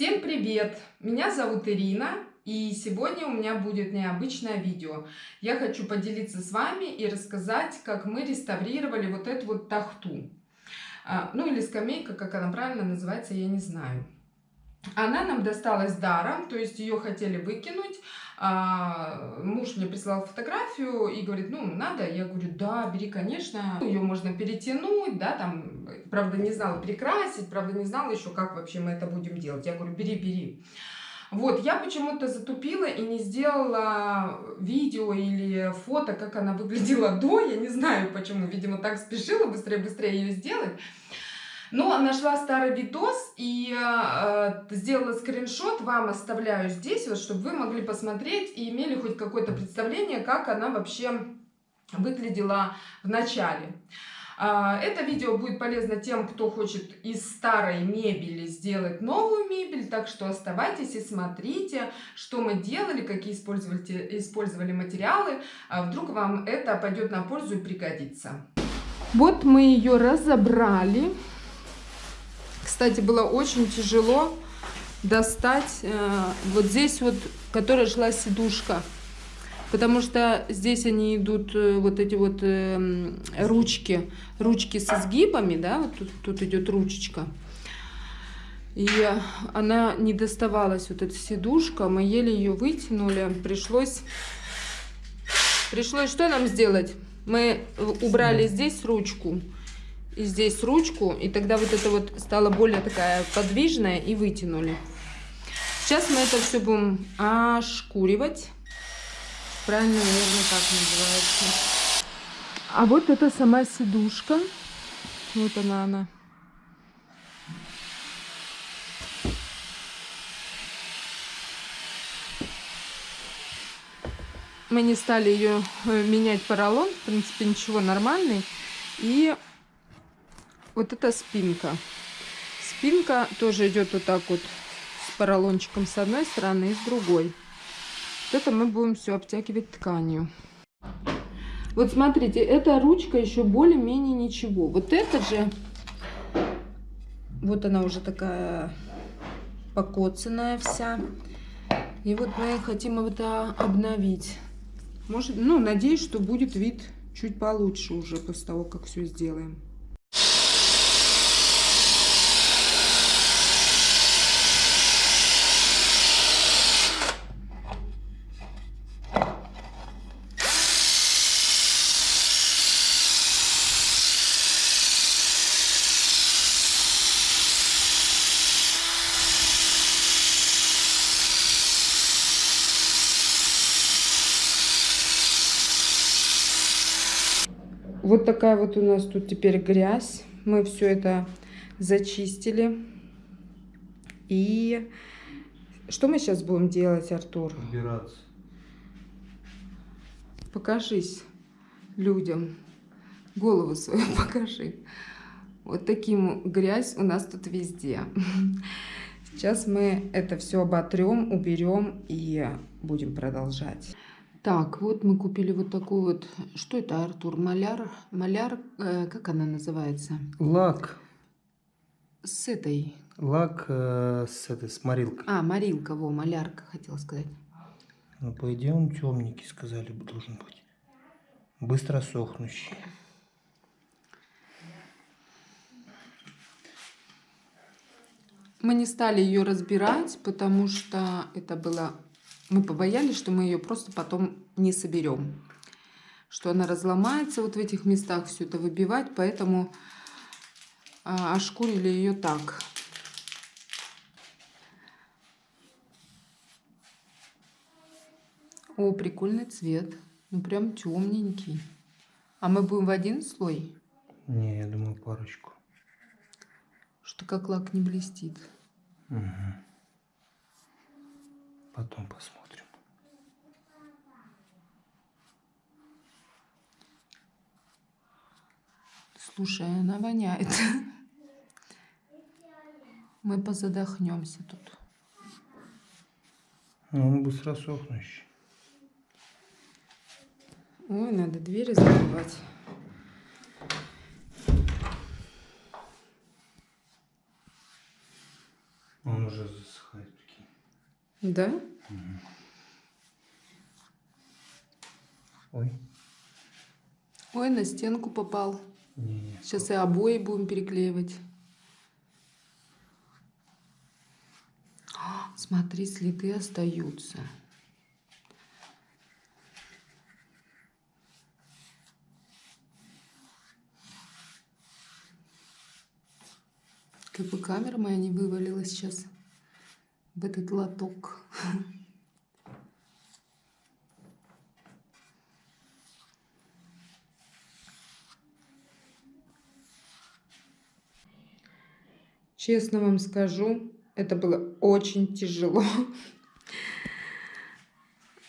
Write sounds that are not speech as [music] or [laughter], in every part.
Всем привет! Меня зовут Ирина, и сегодня у меня будет необычное видео. Я хочу поделиться с вами и рассказать, как мы реставрировали вот эту вот тахту. А, ну или скамейка, как она правильно называется, я не знаю. Она нам досталась даром, то есть ее хотели выкинуть. А, муж мне прислал фотографию и говорит, ну, надо? Я говорю, да, бери, конечно. Ее можно перетянуть, да, там, правда, не знала перекрасить, правда, не знала еще, как вообще мы это будем делать. Я говорю, бери, бери. Вот, я почему-то затупила и не сделала видео или фото, как она выглядела до. Я не знаю почему, видимо, так спешила быстрее-быстрее ее сделать. Но нашла старый видос и э, сделала скриншот, вам оставляю здесь, вот, чтобы вы могли посмотреть и имели хоть какое-то представление, как она вообще выглядела в начале. Э, это видео будет полезно тем, кто хочет из старой мебели сделать новую мебель, так что оставайтесь и смотрите, что мы делали, какие использовали, использовали материалы. А вдруг вам это пойдет на пользу и пригодится. Вот мы ее разобрали. Кстати, было очень тяжело достать э, вот здесь вот, которая шла сидушка. Потому что здесь они идут, э, вот эти вот э, ручки, ручки со сгибами, да, вот тут, тут идет ручечка. И она не доставалась, вот эта сидушка, мы еле ее вытянули, пришлось, пришлось что нам сделать? Мы убрали здесь ручку, и здесь ручку, и тогда вот это вот стало более такая подвижная и вытянули. Сейчас мы это все будем ошкуривать. Правильно, наверное, так называется. А вот это сама сидушка. Вот она, она. Мы не стали ее э, менять поролон. В принципе, ничего, нормальный. И вот это спинка. Спинка тоже идет вот так вот с поролончиком с одной стороны и с другой. Вот это мы будем все обтягивать тканью. Вот смотрите, эта ручка еще более-менее ничего. Вот это же, вот она уже такая покоцанная вся. И вот мы хотим это обновить. Может, ну, надеюсь, что будет вид чуть получше уже после того, как все сделаем. Вот такая вот у нас тут теперь грязь. Мы все это зачистили. И что мы сейчас будем делать, Артур? Убираться. Покажись людям. Голову свою [laughs] покажи. Вот таким грязь у нас тут везде. Сейчас мы это все оботрем, уберем и будем продолжать. Так, вот мы купили вот такую вот, что это, Артур, маляр, маляр, э, как она называется? Лак. С этой. Лак э, с этой, с морилкой. А, морилка, во, малярка, хотела сказать. Ну, по идее, он темненький, сказали, должен быть. Быстро сохнущий. Мы не стали ее разбирать, потому что это было мы побоялись, что мы ее просто потом не соберем. Что она разломается вот в этих местах, все это выбивать, поэтому а, ошкурили ее так. О, прикольный цвет. Ну, прям темненький. А мы будем в один слой? Не, я думаю, парочку. Что как лак не блестит. Угу. Потом посмотрим. Слушай, она воняет. [laughs] Мы позадохнемся тут. Ну, он быстро сохнущий. Ой, надо двери закрывать. Он уже. Да? Ой. Ой, на стенку попал. Не-не. Сейчас и обои будем переклеивать. А, Смотри, следы остаются. Как бы камера моя не вывалилась сейчас в этот лоток. Честно вам скажу, это было очень тяжело.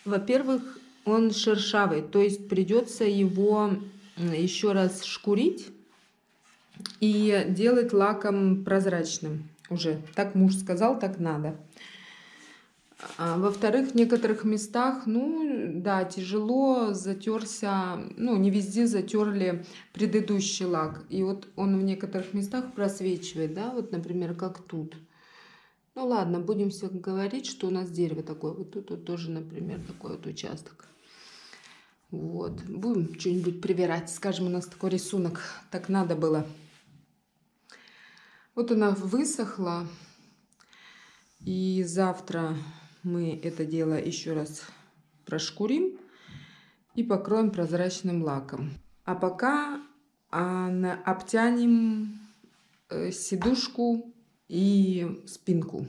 Во-первых, он шершавый, то есть придется его еще раз шкурить и делать лаком прозрачным уже. Так муж сказал, так надо. А, Во-вторых, в некоторых местах, ну да, тяжело затерся, ну не везде затерли предыдущий лак. И вот он в некоторых местах просвечивает, да, вот, например, как тут. Ну ладно, будем все говорить, что у нас дерево такое. Вот тут вот тоже, например, такой вот участок. Вот. Будем что-нибудь привирать. Скажем, у нас такой рисунок. Так надо было. Вот она высохла. И завтра мы это дело еще раз прошкурим и покроем прозрачным лаком. А пока а, обтянем э, сидушку и спинку.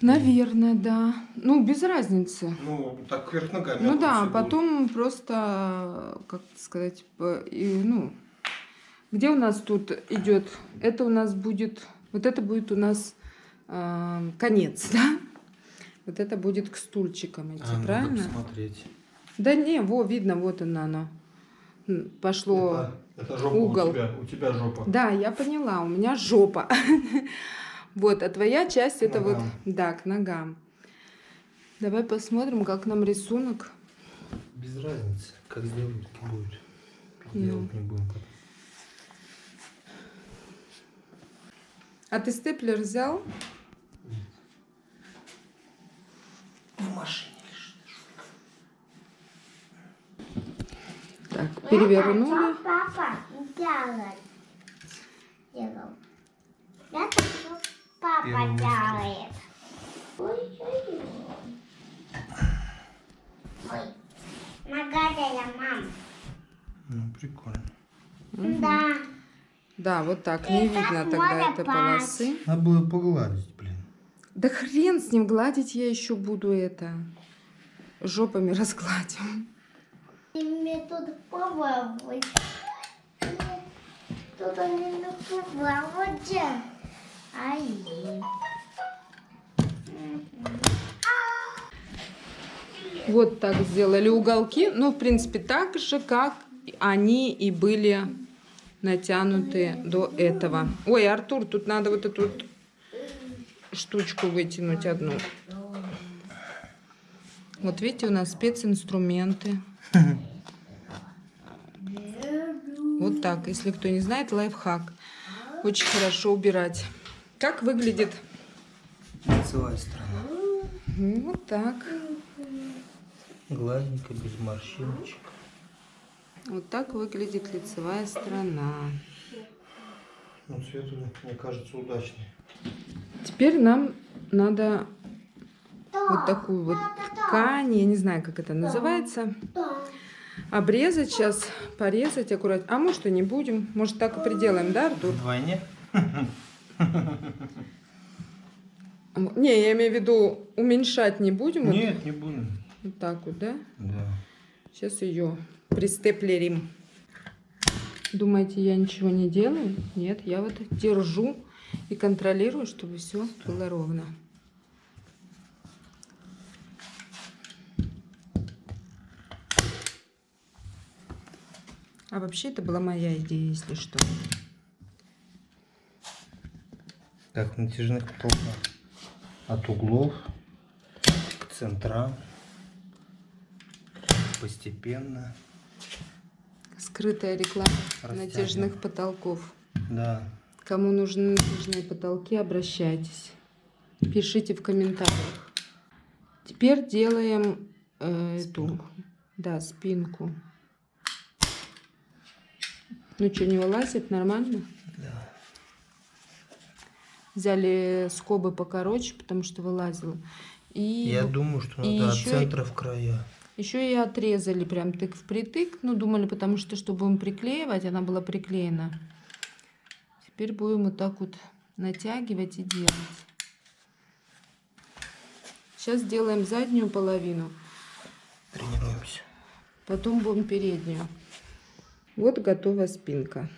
Наверное, да. Ну, без разницы. Ну, так вверх ногами. Ну а да, потом просто, как сказать, и, ну, где у нас тут идет? Это у нас будет, вот это будет у нас э, конец, [laughs] да? Вот это будет к стульчикам идти, А, надо правильно? посмотреть. Да не, во, видно, вот оно, оно. М, Пошло. Это, это жопа угол. у тебя. У тебя жопа. Да, я поняла, у меня жопа. [laughs] Вот, а твоя часть это вот, да, к ногам. Давай посмотрим, как нам рисунок. Без разницы, как сделать будет. Ну. Делать не будем. А ты степлер взял? В машине лежит. Так, перевернули. Папа делает? Делал. Это что папа Первый делает. Ой. Ой. Нагадая, мам. Ну, прикольно. Да. Да, вот так, не И видно тогда этой пасть. полосы. Надо было погладить, блин. Да хрен с ним, гладить я еще буду это. Жопами разгладим. Ты мне тут побавай. Тут они на побаводе. Ай. Вот так сделали уголки. Ну, в принципе, так же, как они и были натянуты до этого. Ой, Артур, тут надо вот эту вот штучку вытянуть одну. Вот видите, у нас специнструменты. Вот так. Если кто не знает, лайфхак. Очень хорошо убирать. Как выглядит? Лицевая сторона. Вот так. Гладненько, без морщиночек. Вот так выглядит лицевая сторона. Ну, цвет, мне кажется, удачный. Теперь нам надо вот такую вот ткань, я не знаю, как это называется, обрезать сейчас, порезать аккуратно. А может и не будем, может так и приделаем, да, Артур? Вдвойне? Не, я имею в виду, уменьшать не будем. Вот, Нет, не будем. вот так вот, да? Да. Сейчас ее пристеплерим. Думаете, я ничего не делаю? Нет, я вот держу и контролирую, чтобы все было ровно. А вообще это была моя идея, если что. Как натяжных потолках. От углов к центрам. Постепенно. Скрытая реклама Растягиваем. натяжных потолков. Да. Кому нужны натяжные потолки, обращайтесь. Пишите в комментариях. Теперь делаем э, эту, да, спинку. Ну что, не вылазит? Нормально? Да. Взяли скобы покороче, потому что вылазило. И Я думаю, что и надо от центра в края. Еще и отрезали прям тык впритык. Ну, думали, потому что, что будем приклеивать, она была приклеена. Теперь будем вот так вот натягивать и делать. Сейчас делаем заднюю половину, Тренируемся. потом будем переднюю. Вот готова спинка.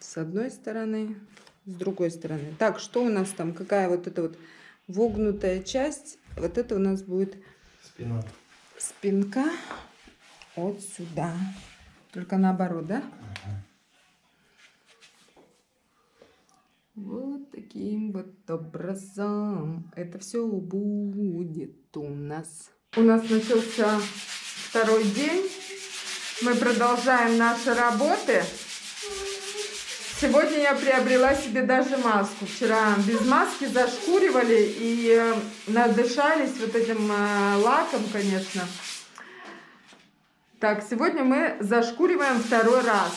С одной стороны, с другой стороны. Так, что у нас там? Какая вот эта вот вогнутая часть? Вот это у нас будет Спина. Спинка вот сюда. Только наоборот, да? Вот таким вот образом это все будет у нас. У нас начался второй день. Мы продолжаем наши работы. Сегодня я приобрела себе даже маску. Вчера без маски зашкуривали и э, надышались вот этим э, лаком, конечно. Так, сегодня мы зашкуриваем второй раз.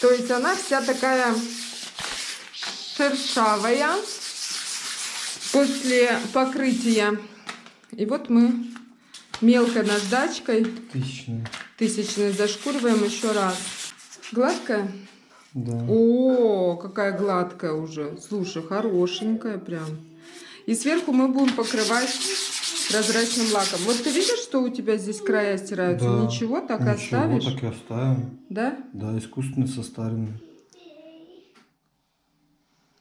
То есть она вся такая шершавая после покрытия. И вот мы мелкой наждачкой Тысячная. Тысячной зашкуриваем еще раз. Гладкая? Да. О, какая гладкая уже. Слушай, хорошенькая прям. И сверху мы будем покрывать прозрачным лаком. Вот ты видишь, что у тебя здесь края стираются? Да. Ничего, так и Ничего, оставишь? так и оставим. Да? Да, искусственно состаренный.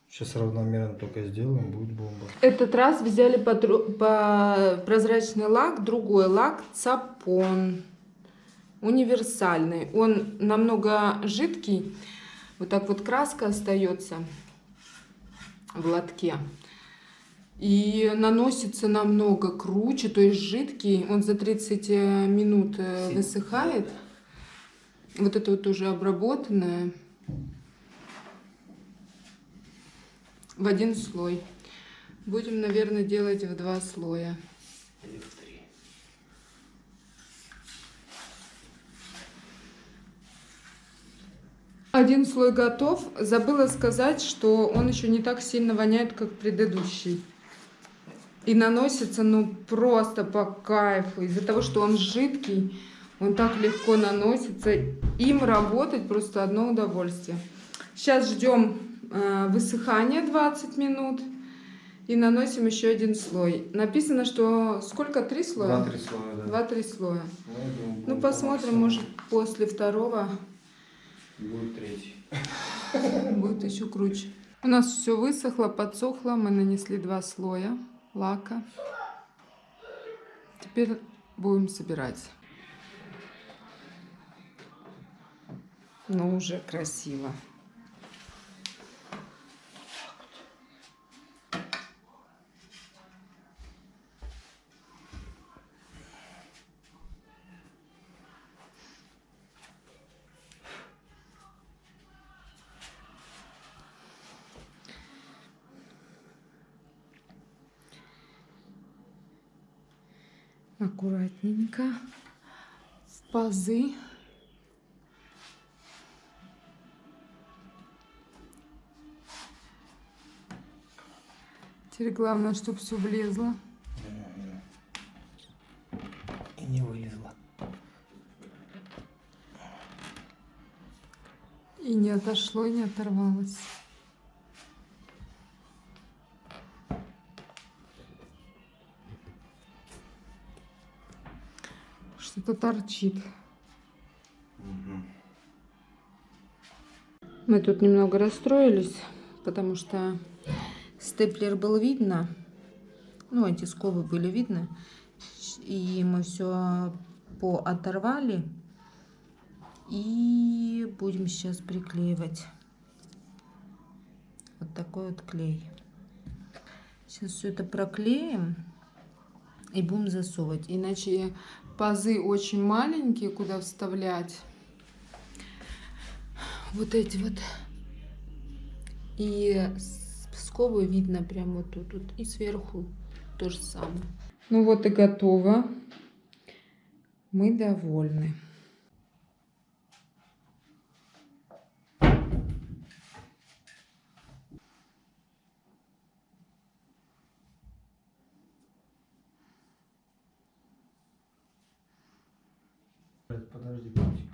Сейчас равномерно только сделаем, будет бомба. Этот раз взяли по, по прозрачный лак, другой лак Цапон. Универсальный. Он намного жидкий. Вот так вот краска остается в лотке. И наносится намного круче, то есть жидкий. Он за 30 минут э, высыхает. Вот это вот уже обработанное. В один слой. Будем, наверное, делать в два слоя. Или в три. Один слой готов. Забыла сказать, что он еще не так сильно воняет, как предыдущий. И наносится, ну, просто по кайфу. Из-за того, что он жидкий, он так легко наносится. Им работать просто одно удовольствие. Сейчас ждем э, высыхания 20 минут. И наносим еще один слой. Написано, что сколько? Три слоя? Два-три слоя, да. Два-три слоя. Ну, Ну, посмотрим, может, после второго Будет третий. [laughs] будет еще круче. У нас все высохло, подсохло. Мы нанесли два слоя лака. Теперь будем собирать. Ну, уже красиво. Аккуратненько. В пазы. Теперь главное, чтобы все влезло. И не вылезла. И не отошло, и не оторвалось. Что-то торчит. Мы тут немного расстроились, потому что степлер был видно. Ну, эти скобы были видны. И мы все пооторвали. И будем сейчас приклеивать. Вот такой вот клей. Сейчас все это проклеим и будем засовывать. Иначе пазы очень маленькие, куда вставлять. Вот эти вот. И скобы видно прямо вот тут, вот. И сверху то же самое. Ну вот и готово. Мы довольны. Подожди, подожди.